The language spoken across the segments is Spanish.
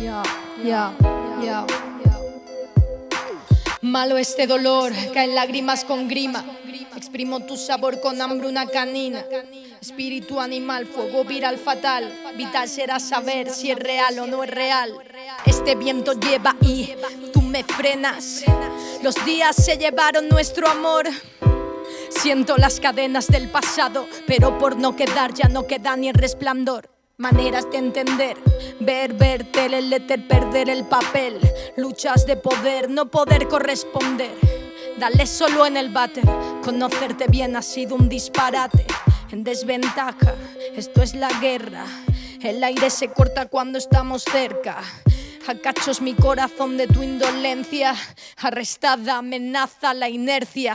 ya, ya. Malo este dolor, caen lágrimas con grima. Exprimo tu sabor con hambruna canina. Espíritu animal, fuego viral fatal. Vital será saber si es real o no es real. Este viento lleva y tú me frenas. Los días se llevaron nuestro amor. Siento las cadenas del pasado, pero por no quedar ya no queda ni el resplandor. Maneras de entender, ver, verte, el éter, perder el papel. Luchas de poder, no poder corresponder. Dale solo en el váter, conocerte bien ha sido un disparate. En desventaja, esto es la guerra. El aire se corta cuando estamos cerca. A cachos mi corazón de tu indolencia. Arrestada amenaza la inercia.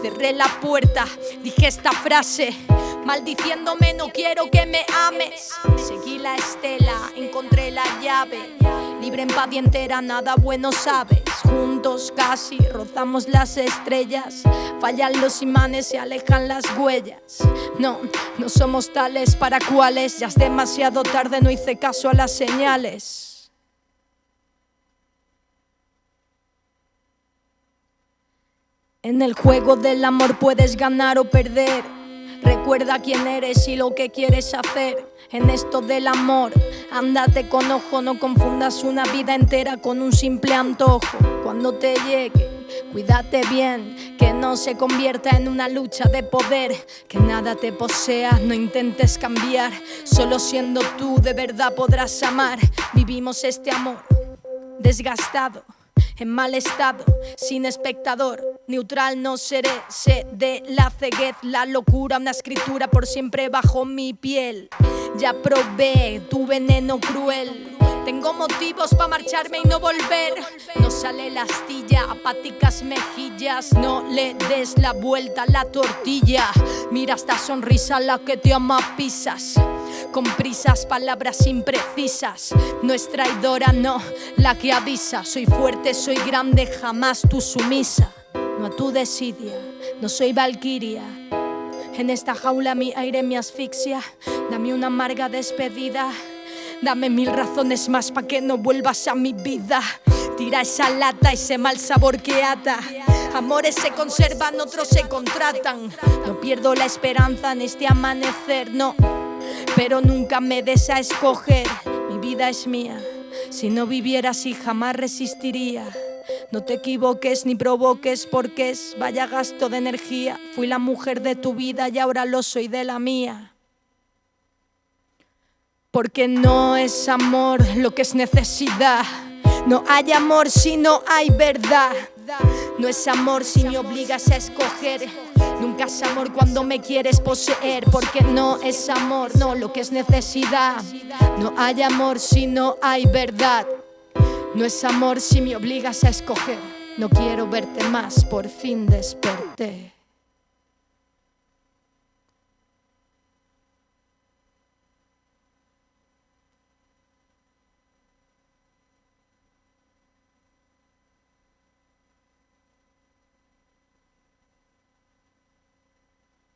Cerré la puerta, dije esta frase. Maldiciéndome no quiero que me ames. Seguí la estela, encontré la llave. Libre en paz y entera, nada bueno sabes. Juntos casi rozamos las estrellas. Fallan los imanes y alejan las huellas. No, no somos tales para cuales. Ya es demasiado tarde, no hice caso a las señales. En el juego del amor puedes ganar o perder Recuerda quién eres y lo que quieres hacer en esto del amor. Ándate con ojo, no confundas una vida entera con un simple antojo. Cuando te llegue, cuídate bien, que no se convierta en una lucha de poder. Que nada te posea, no intentes cambiar. Solo siendo tú de verdad podrás amar. Vivimos este amor desgastado en mal estado, sin espectador, neutral no seré, sé de la ceguez, la locura, una escritura por siempre bajo mi piel. Ya probé tu veneno cruel. Tengo motivos para marcharme y no volver. No sale la astilla, apáticas mejillas. No le des la vuelta a la tortilla. Mira esta sonrisa la que te ama pisas con prisas, palabras imprecisas. No es traidora, no, la que avisa. Soy fuerte, soy grande, jamás tú sumisa. No a tu desidia, no soy valquiria. En esta jaula mi aire me asfixia. Dame una amarga despedida. Dame mil razones más para que no vuelvas a mi vida. Tira esa lata, ese mal sabor que ata. Amores se conservan, otros se contratan. No pierdo la esperanza en este amanecer, no pero nunca me des a escoger. Mi vida es mía, si no viviera así jamás resistiría. No te equivoques ni provoques porque es vaya gasto de energía. Fui la mujer de tu vida y ahora lo soy de la mía. Porque no es amor lo que es necesidad. No hay amor si no hay verdad. No es amor si me obligas a escoger. Nunca es amor cuando me quieres poseer, porque no es amor, no lo que es necesidad. No hay amor si no hay verdad. No es amor si me obligas a escoger. No quiero verte más, por fin desperté.